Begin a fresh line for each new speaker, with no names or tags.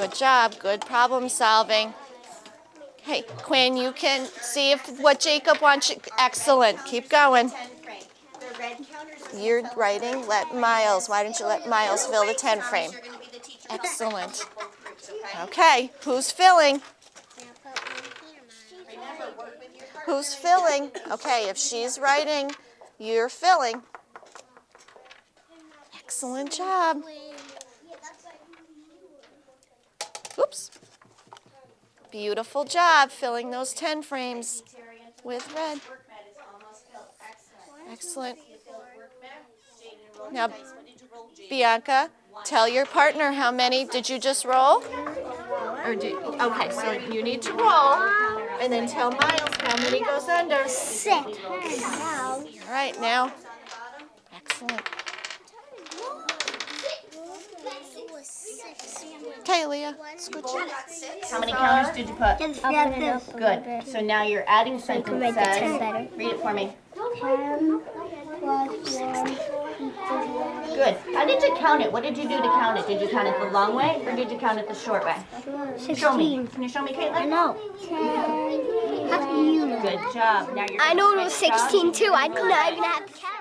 Good job. Good problem solving. Hey, Quinn, you can see if what Jacob wants. You. Excellent. Keep going. You're writing. Let Miles. Why don't you let Miles fill the 10 frame? Excellent. Okay, who's filling? Who's filling? Okay, if she's writing, you're filling. Excellent job. Beautiful job filling those 10 frames with red. Excellent. Now, Bianca, tell your partner how many did you just roll? Or do, okay, so you need to roll and then tell Miles how many goes under.
Six.
All right, now. Excellent. Okay, Leah, scoot you.
How many counters did you put?
Just grab this.
Good. So now you're adding sentence
write the ten
says, read it for me.
Ten plus one equals
Good. How did you count it? What did you do to count it? Did you count it the long way or did you count it the short way? Show me.
sixteen.
Can you show me,
I
Caitlin?
know. Ten. You know?
Good job. Now you're
I
gonna
know it was
switch jobs.
sixteen too. I could not even have to count.